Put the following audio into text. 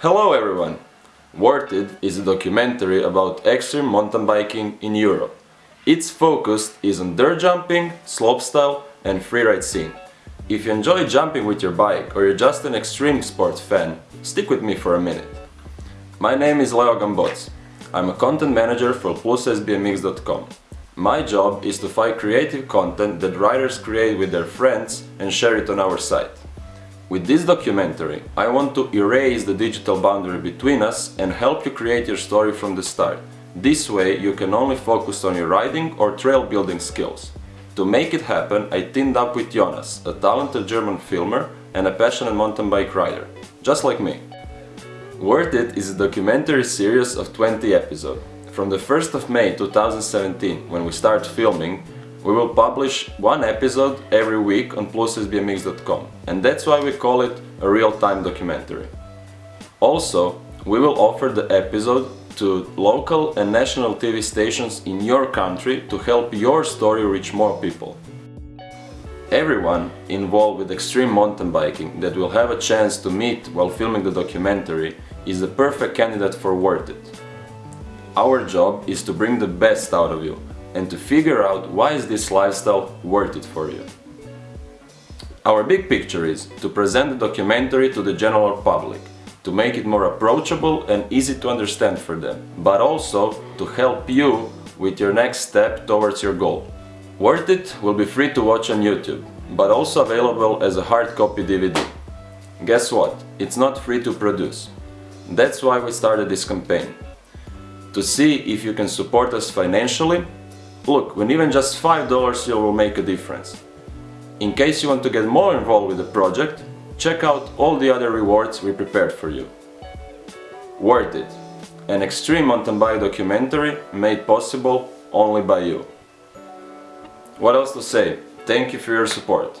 Hello everyone! Worth It is a documentary about extreme mountain biking in Europe. Its focus is on dirt jumping, slopestyle and freeride scene. If you enjoy jumping with your bike or you're just an extreme sports fan, stick with me for a minute. My name is Leo Gambots. I'm a content manager for plusSBMX.com. My job is to find creative content that writers create with their friends and share it on our site. With this documentary, I want to erase the digital boundary between us and help you create your story from the start. This way you can only focus on your riding or trail building skills. To make it happen, I teamed up with Jonas, a talented German filmer and a passionate mountain bike rider, just like me. Worth It is a documentary series of 20 episodes. From the 1st of May 2017, when we start filming, we will publish one episode every week on plussbmx.com and that's why we call it a real-time documentary. Also, we will offer the episode to local and national TV stations in your country to help your story reach more people. Everyone involved with extreme mountain biking that will have a chance to meet while filming the documentary is the perfect candidate for Worth It. Our job is to bring the best out of you and to figure out why is this lifestyle worth it for you. Our big picture is to present the documentary to the general public, to make it more approachable and easy to understand for them, but also to help you with your next step towards your goal. Worth It will be free to watch on YouTube, but also available as a hard copy DVD. Guess what? It's not free to produce. That's why we started this campaign. To see if you can support us financially Look, when even just $5 you will make a difference. In case you want to get more involved with the project, check out all the other rewards we prepared for you. Worth It, an extreme mountain bike documentary made possible only by you. What else to say? Thank you for your support.